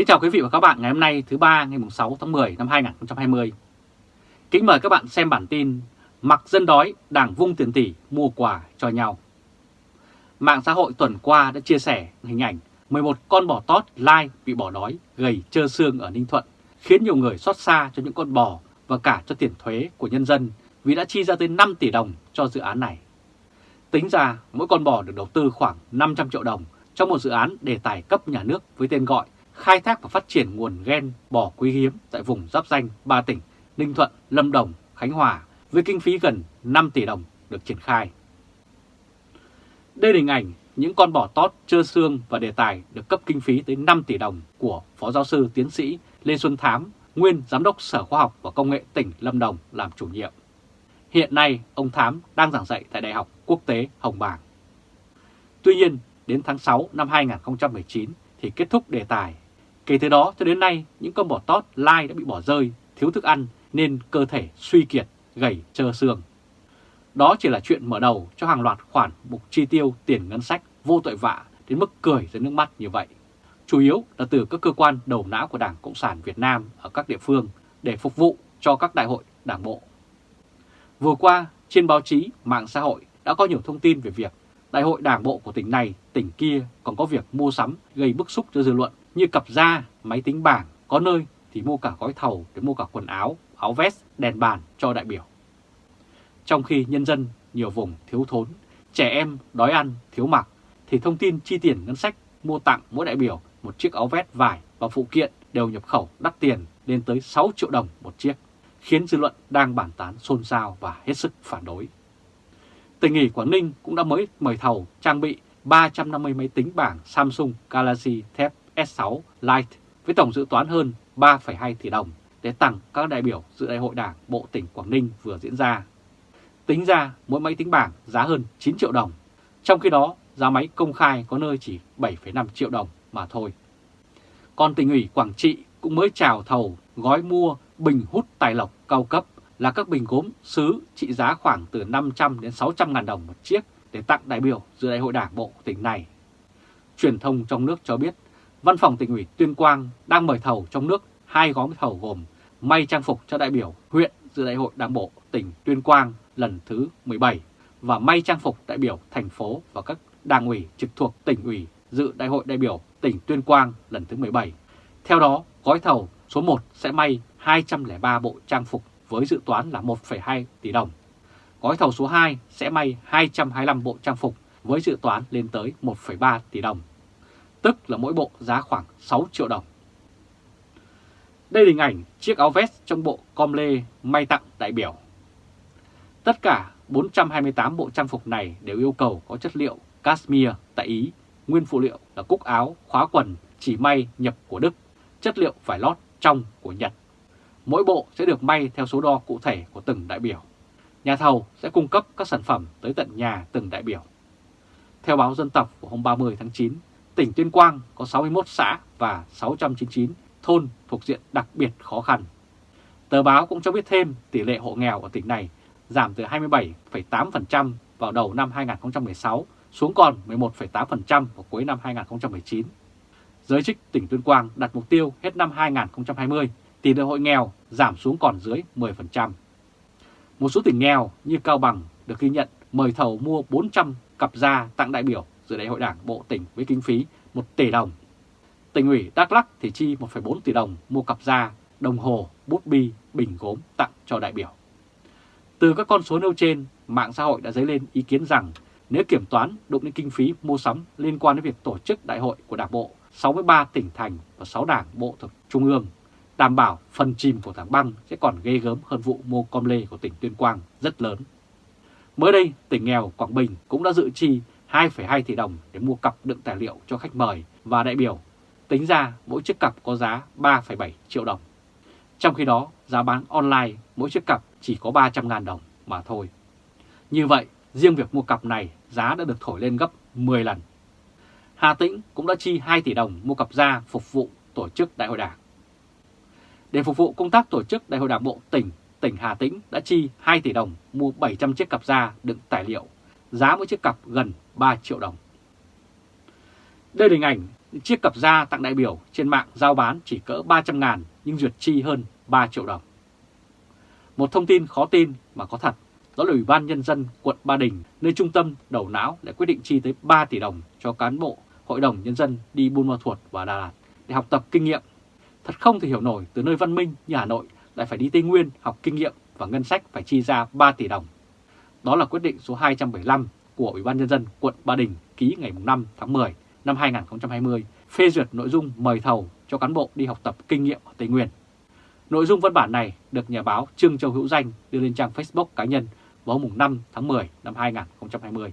Kính chào quý vị và các bạn ngày hôm nay thứ ba ngày 6 tháng 10 năm 2020. Kính mời các bạn xem bản tin Mặc dân đói, đảng vung tiền tỷ mua quà cho nhau. Mạng xã hội tuần qua đã chia sẻ hình ảnh 11 con bò tót lai bị bỏ đói gầy trơ xương ở Ninh Thuận, khiến nhiều người xót xa cho những con bò và cả cho tiền thuế của nhân dân vì đã chi ra tới 5 tỷ đồng cho dự án này. Tính ra mỗi con bò được đầu tư khoảng 500 triệu đồng trong một dự án đề tài cấp nhà nước với tên gọi khai thác và phát triển nguồn gen bò quý hiếm tại vùng giáp danh ba tỉnh Ninh Thuận, Lâm Đồng, Khánh Hòa với kinh phí gần 5 tỷ đồng được triển khai. Đây là hình ảnh những con bò tót trơ xương và đề tài được cấp kinh phí tới 5 tỷ đồng của Phó Giáo sư Tiến sĩ Lê Xuân Thám, nguyên Giám đốc Sở Khoa học và Công nghệ tỉnh Lâm Đồng làm chủ nhiệm. Hiện nay, ông Thám đang giảng dạy tại Đại học Quốc tế Hồng Bàng. Tuy nhiên, đến tháng 6 năm 2019 thì kết thúc đề tài. Kể từ đó cho đến nay, những con bò tót lai đã bị bỏ rơi, thiếu thức ăn nên cơ thể suy kiệt, gầy trơ xương. Đó chỉ là chuyện mở đầu cho hàng loạt khoản mục chi tiêu tiền ngân sách vô tội vạ đến mức cười ra nước mắt như vậy. Chủ yếu là từ các cơ quan đầu não của Đảng Cộng sản Việt Nam ở các địa phương để phục vụ cho các đại hội đảng bộ. Vừa qua, trên báo chí, mạng xã hội đã có nhiều thông tin về việc đại hội đảng bộ của tỉnh này, tỉnh kia còn có việc mua sắm gây bức xúc cho dư luận như cặp da, máy tính bảng, có nơi thì mua cả gói thầu để mua cả quần áo, áo vest, đèn bàn cho đại biểu. Trong khi nhân dân nhiều vùng thiếu thốn, trẻ em đói ăn, thiếu mặc, thì thông tin chi tiền ngân sách mua tặng mỗi đại biểu một chiếc áo vest vải và phụ kiện đều nhập khẩu đắt tiền lên tới 6 triệu đồng một chiếc, khiến dư luận đang bàn tán xôn xao và hết sức phản đối. Tỉnh ủy Quảng Ninh cũng đã mới mời thầu trang bị 350 máy tính bảng Samsung Galaxy Tab S6 Lite với tổng dự toán hơn 3,2 tỷ đồng để tặng các đại biểu dự đại hội đảng bộ tỉnh Quảng Ninh vừa diễn ra. Tính ra mỗi máy tính bảng giá hơn 9 triệu đồng, trong khi đó giá máy công khai có nơi chỉ 7,5 triệu đồng mà thôi. Còn tỉnh ủy Quảng Trị cũng mới chào thầu gói mua bình hút tài lộc cao cấp là các bình gốm sứ trị giá khoảng từ 500 đến 600 ngàn đồng một chiếc để tặng đại biểu dự đại hội đảng bộ tỉnh này. Truyền thông trong nước cho biết, Văn phòng tỉnh ủy Tuyên Quang đang mời thầu trong nước hai gói thầu gồm may trang phục cho đại biểu huyện dự đại hội đảng bộ tỉnh Tuyên Quang lần thứ 17 và may trang phục đại biểu thành phố và các đảng ủy trực thuộc tỉnh ủy dự đại hội đại biểu tỉnh Tuyên Quang lần thứ 17. Theo đó, gói thầu số 1 sẽ may 203 bộ trang phục với dự toán là 1,2 tỷ đồng. Gói thầu số 2 sẽ may 225 bộ trang phục với dự toán lên tới 1,3 tỷ đồng, tức là mỗi bộ giá khoảng 6 triệu đồng. Đây là hình ảnh chiếc áo vest trong bộ com lê may tặng đại biểu. Tất cả 428 bộ trang phục này đều yêu cầu có chất liệu cashmere tại Ý, nguyên phụ liệu là cúc áo, khóa quần, chỉ may nhập của Đức, chất liệu vải lót trong của Nhật. Mỗi bộ sẽ được may theo số đo cụ thể của từng đại biểu. Nhà thầu sẽ cung cấp các sản phẩm tới tận nhà từng đại biểu. Theo báo Dân tộc của hôm 30 tháng 9, tỉnh Tuyên Quang có 61 xã và 699 thôn thuộc diện đặc biệt khó khăn. Tờ báo cũng cho biết thêm tỷ lệ hộ nghèo ở tỉnh này giảm từ 27,8% vào đầu năm 2016 xuống còn 11,8% vào cuối năm 2019. Giới chức tỉnh Tuyên Quang đặt mục tiêu hết năm 2020 tỷ lệ hộ nghèo giảm xuống còn dưới 10%. Một số tỉnh nghèo như Cao Bằng được ghi nhận mời thầu mua 400 cặp da tặng đại biểu dự đại hội đảng bộ tỉnh với kinh phí 1 tỷ đồng. Tỉnh ủy Đắk lắc thì chi 1,4 tỷ đồng mua cặp da, đồng hồ, bút bi, bình gốm tặng cho đại biểu. Từ các con số nêu trên, mạng xã hội đã dấy lên ý kiến rằng nếu kiểm toán đụng đến kinh phí mua sắm liên quan đến việc tổ chức đại hội của Đảng bộ 63 tỉnh thành và 6 đảng bộ thuộc Trung ương, đảm bảo phần chìm của tảng băng sẽ còn ghê gớm hơn vụ mua com lê của tỉnh Tuyên Quang rất lớn. Mới đây, tỉnh nghèo Quảng Bình cũng đã dự chi 2,2 tỷ đồng để mua cặp đựng tài liệu cho khách mời và đại biểu. Tính ra mỗi chiếc cặp có giá 3,7 triệu đồng. Trong khi đó, giá bán online mỗi chiếc cặp chỉ có 300.000 đồng mà thôi. Như vậy, riêng việc mua cặp này giá đã được thổi lên gấp 10 lần. Hà Tĩnh cũng đã chi 2 tỷ đồng mua cặp da phục vụ tổ chức đại hội đảng. Để phục vụ công tác tổ chức đại hội đảng bộ tỉnh, tỉnh Hà Tĩnh đã chi 2 tỷ đồng mua 700 chiếc cặp da đựng tài liệu, giá mỗi chiếc cặp gần 3 triệu đồng. Đây là hình ảnh chiếc cặp da tặng đại biểu trên mạng giao bán chỉ cỡ 300 ngàn nhưng duyệt chi hơn 3 triệu đồng. Một thông tin khó tin mà có thật, đó là Ủy ban Nhân dân quận Ba Đình, nơi trung tâm đầu não đã quyết định chi tới 3 tỷ đồng cho cán bộ Hội đồng Nhân dân đi Buôn Ma Thuột và Đà Lạt để học tập kinh nghiệm. Thật không thể hiểu nổi từ nơi văn minh như Hà Nội lại phải đi Tây Nguyên học kinh nghiệm và ngân sách phải chi ra 3 tỷ đồng. Đó là quyết định số 275 của Ủy ban Nhân dân quận Ba Đình ký ngày 5 tháng 10 năm 2020 phê duyệt nội dung mời thầu cho cán bộ đi học tập kinh nghiệm ở Tây Nguyên. Nội dung văn bản này được nhà báo Trương Châu Hữu Danh đưa lên trang Facebook cá nhân vào hôm 5 tháng 10 năm 2020.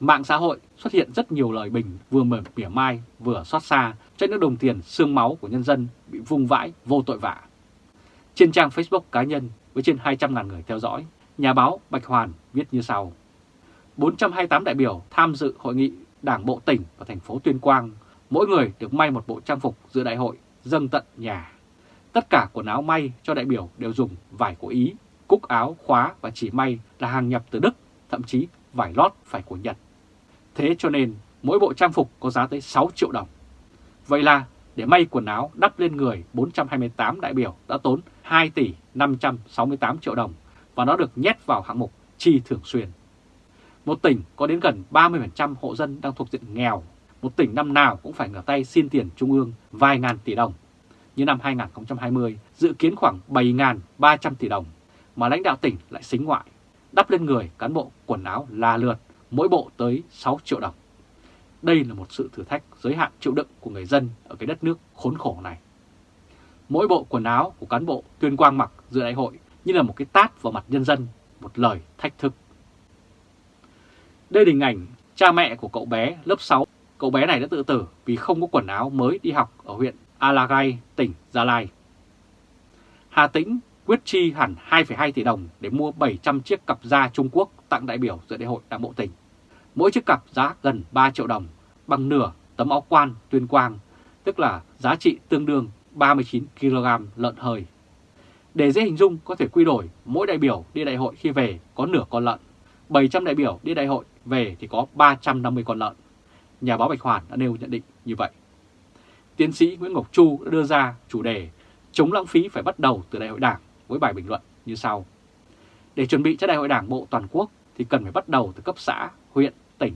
Mạng xã hội xuất hiện rất nhiều lời bình vừa mờ mỉa mai vừa xót xa cho những đồng tiền xương máu của nhân dân bị vung vãi vô tội vạ. Trên trang Facebook cá nhân với trên 200.000 người theo dõi, nhà báo Bạch Hoàn viết như sau. 428 đại biểu tham dự hội nghị Đảng bộ tỉnh và thành phố Tuyên Quang, mỗi người được may một bộ trang phục dự đại hội dâng tận nhà. Tất cả quần áo may cho đại biểu đều dùng vải của Ý, cúc áo, khóa và chỉ may là hàng nhập từ Đức, thậm chí vải lót phải của Nhật. Thế cho nên mỗi bộ trang phục có giá tới 6 triệu đồng. Vậy là để may quần áo đắp lên người 428 đại biểu đã tốn 2 tỷ 568 triệu đồng và nó được nhét vào hạng mục chi thường xuyên. Một tỉnh có đến gần 30% hộ dân đang thuộc diện nghèo, một tỉnh năm nào cũng phải ngửa tay xin tiền trung ương vài ngàn tỷ đồng. Như năm 2020 dự kiến khoảng 7.300 tỷ đồng, mà lãnh đạo tỉnh lại xính ngoại, đắp lên người cán bộ quần áo là lượt, mỗi bộ tới 6 triệu đồng. Đây là một sự thử thách giới hạn chịu đựng của người dân ở cái đất nước khốn khổ này. Mỗi bộ quần áo của cán bộ tuyên quang mặc dự đại hội như là một cái tát vào mặt nhân dân, một lời thách thức. Đây là hình ảnh cha mẹ của cậu bé lớp 6. Cậu bé này đã tự tử vì không có quần áo mới đi học ở huyện Alagay, tỉnh Gia Lai. Hà Tĩnh quyết chi hẳn 2,2 tỷ đồng để mua 700 chiếc cặp da Trung Quốc tặng đại biểu dự đại hội đảng bộ tỉnh. Mỗi chiếc cặp giá gần 3 triệu đồng, bằng nửa tấm áo quan tuyên quang, tức là giá trị tương đương 39 kg lợn hơi. Để dễ hình dung có thể quy đổi mỗi đại biểu đi đại hội khi về có nửa con lợn, 700 đại biểu đi đại hội về thì có 350 con lợn. Nhà báo Bạch Hoàn đã nêu nhận định như vậy. Tiến sĩ Nguyễn Ngọc Chu đã đưa ra chủ đề chống lãng phí phải bắt đầu từ đại hội đảng với bài bình luận như sau. Để chuẩn bị cho đại hội đảng bộ toàn quốc thì cần phải bắt đầu từ cấp xã, huyện, tỉnh.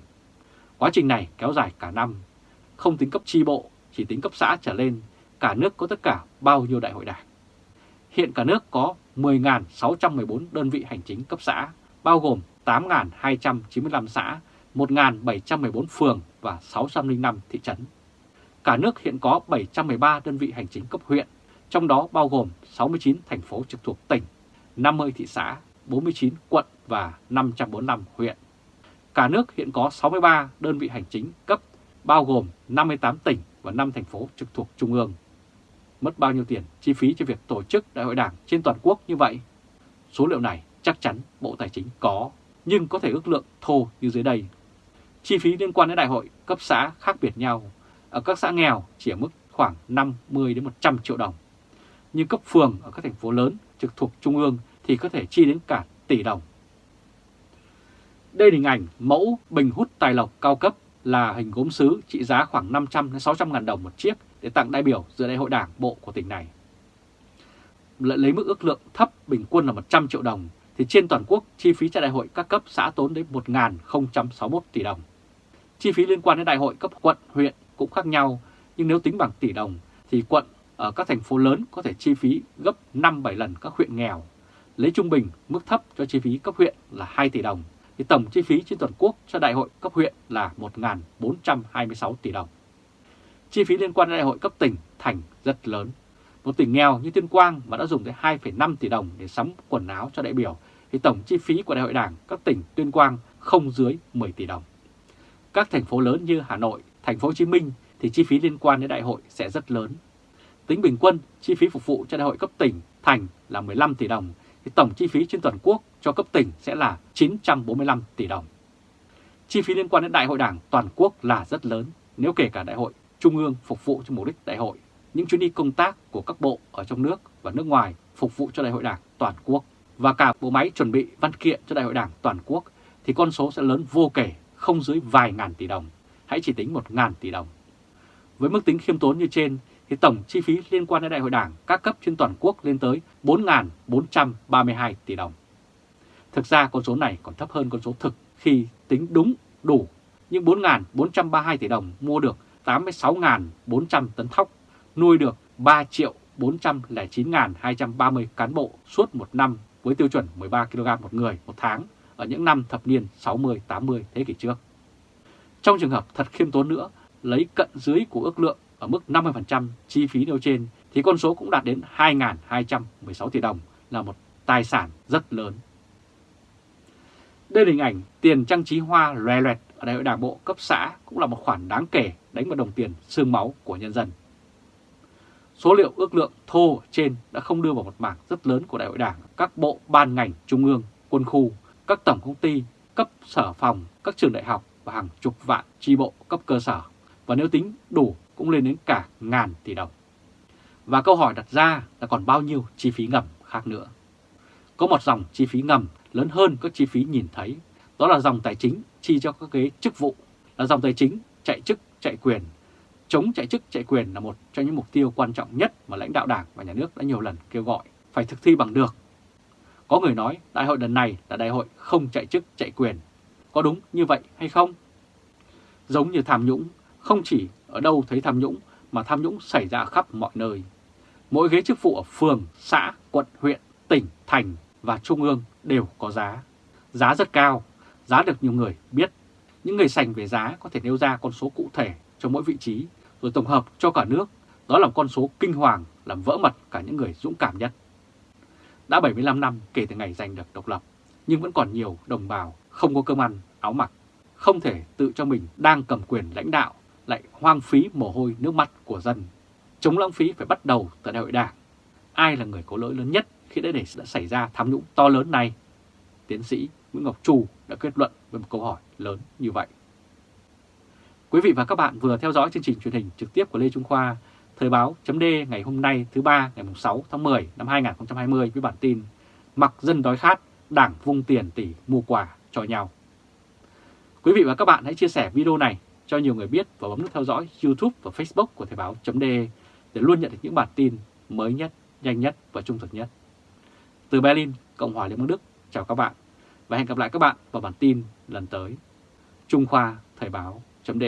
Quá trình này kéo dài cả năm, không tính cấp chi bộ, chỉ tính cấp xã trở lên, cả nước có tất cả bao nhiêu đại hội đảng. Hiện cả nước có 10.614 đơn vị hành chính cấp xã, bao gồm 8.295 xã, 1.714 phường và 605 thị trấn. Cả nước hiện có 713 đơn vị hành chính cấp huyện, trong đó bao gồm 69 thành phố trực thuộc tỉnh, 50 thị xã, 49 quận và 545 huyện. Cả nước hiện có 63 đơn vị hành chính cấp, bao gồm 58 tỉnh và 5 thành phố trực thuộc trung ương. Mất bao nhiêu tiền chi phí cho việc tổ chức đại hội đảng trên toàn quốc như vậy? Số liệu này chắc chắn Bộ Tài chính có, nhưng có thể ước lượng thô như dưới đây. Chi phí liên quan đến đại hội cấp xã khác biệt nhau. Ở các xã nghèo chỉ ở mức khoảng 50 đến 100 triệu đồng. Nhưng cấp phường ở các thành phố lớn trực thuộc trung ương thì có thể chi đến cả tỷ đồng. Đây là hình ảnh mẫu bình hút tài lộc cao cấp là hình gốm sứ trị giá khoảng 500 đến 600 ngàn đồng một chiếc để tặng đại biểu dự đại hội đảng bộ của tỉnh này. Lại lấy mức ước lượng thấp bình quân là 100 triệu đồng thì trên toàn quốc chi phí cho đại hội các cấp xã tốn đến 1.061 tỷ đồng. Chi phí liên quan đến đại hội cấp quận, huyện cũng khác nhau, nhưng nếu tính bằng tỷ đồng thì quận ở các thành phố lớn có thể chi phí gấp 5-7 lần các huyện nghèo. Lấy trung bình mức thấp cho chi phí cấp huyện là 2 tỷ đồng, thì tổng chi phí trên toàn quốc cho đại hội cấp huyện là 1.426 tỷ đồng. Chi phí liên quan đến đại hội cấp tỉnh, thành rất lớn. Một tỉnh nghèo như Tuyên Quang mà đã dùng tới 2,5 tỷ đồng để sắm quần áo cho đại biểu, thì tổng chi phí của đại hội đảng các tỉnh Tuyên Quang không dưới 10 tỷ đồng. Các thành phố lớn như Hà Nội, thành phố Hồ Chí Minh thì chi phí liên quan đến đại hội sẽ rất lớn. Tính bình quân, chi phí phục vụ cho đại hội cấp tỉnh, thành là 15 tỷ đồng, thì tổng chi phí trên toàn quốc cho cấp tỉnh sẽ là 945 tỷ đồng. Chi phí liên quan đến đại hội đảng toàn quốc là rất lớn nếu kể cả đại hội trung ương phục vụ cho mục đích đại hội, những chuyến đi công tác của các bộ ở trong nước và nước ngoài phục vụ cho đại hội đảng toàn quốc và cả bộ máy chuẩn bị văn kiện cho đại hội đảng toàn quốc thì con số sẽ lớn vô kể, không dưới vài ngàn tỷ đồng, hãy chỉ tính một ngàn tỷ đồng. Với mức tính khiêm tốn như trên thì tổng chi phí liên quan đến đại hội đảng các cấp trên toàn quốc lên tới 4.432 tỷ đồng. Thực ra con số này còn thấp hơn con số thực khi tính đúng đủ những 4.432 tỷ đồng mua được 86.400 tấn thóc, nuôi được 3 triệu 409.230 cán bộ suốt một năm với tiêu chuẩn 13 kg một người một tháng ở những năm thập niên 60-80 thế kỷ trước. Trong trường hợp thật khiêm tốn nữa, lấy cận dưới của ước lượng ở mức 50% chi phí nêu trên thì con số cũng đạt đến 2.216 tỷ đồng là một tài sản rất lớn. Đây là hình ảnh tiền trang trí hoa loè loẹt ở đại hội đảng bộ cấp xã cũng là một khoản đáng kể đánh vào đồng tiền xương máu của nhân dân. Số liệu ước lượng thô trên đã không đưa vào một mảng rất lớn của đại hội đảng, các bộ ban ngành trung ương, quân khu, các tổng công ty, cấp sở phòng, các trường đại học và hàng chục vạn chi bộ cấp cơ sở. Và nếu tính đủ cũng lên đến cả ngàn tỷ đồng. Và câu hỏi đặt ra là còn bao nhiêu chi phí ngầm khác nữa. Có một dòng chi phí ngầm lớn hơn các chi phí nhìn thấy, đó là dòng tài chính chi cho các ghế chức vụ, là dòng tài chính chạy chức, chạy quyền. Chống chạy chức, chạy quyền là một trong những mục tiêu quan trọng nhất mà lãnh đạo đảng và nhà nước đã nhiều lần kêu gọi phải thực thi bằng được. Có người nói đại hội lần này là đại hội không chạy chức, chạy quyền. Có đúng như vậy hay không? Giống như tham nhũng, không chỉ ở đâu thấy tham nhũng mà tham nhũng xảy ra khắp mọi nơi. Mỗi ghế chức vụ ở phường, xã, quận, huyện, tỉnh, thành và trung ương đều có giá. Giá rất cao, giá được nhiều người biết. Những người sành về giá có thể nêu ra con số cụ thể cho mỗi vị trí, rồi tổng hợp cho cả nước. Đó là con số kinh hoàng làm vỡ mật cả những người dũng cảm nhất. Đã 75 năm kể từ ngày giành được độc lập, nhưng vẫn còn nhiều đồng bào không có cơm ăn, áo mặc, không thể tự cho mình đang cầm quyền lãnh đạo lại hoang phí mồ hôi nước mắt của dân. Chống lãng phí phải bắt đầu tại đại hội đảng. Ai là người có lỗi lớn nhất khi đã để đã xảy ra tham nhũng to lớn này? Tiến sĩ Nguyễn Ngọc Trù đã kết luận với một câu hỏi lớn như vậy. Quý vị và các bạn vừa theo dõi chương trình truyền hình trực tiếp của Lê Trung Khoa, Thời báo chấm ngày hôm nay thứ ba ngày 6 tháng 10 năm 2020 với bản tin Mặc dân đói khát, đảng vung tiền tỷ mua quà cho nhau. Quý vị và các bạn hãy chia sẻ video này cho nhiều người biết và bấm nút theo dõi YouTube và Facebook của Thời báo d để luôn nhận được những bản tin mới nhất, nhanh nhất và trung thực nhất. Từ Berlin, Cộng hòa Liên bang Đức, chào các bạn và hẹn gặp lại các bạn vào bản tin lần tới. Trung Khoa Thời báo chấm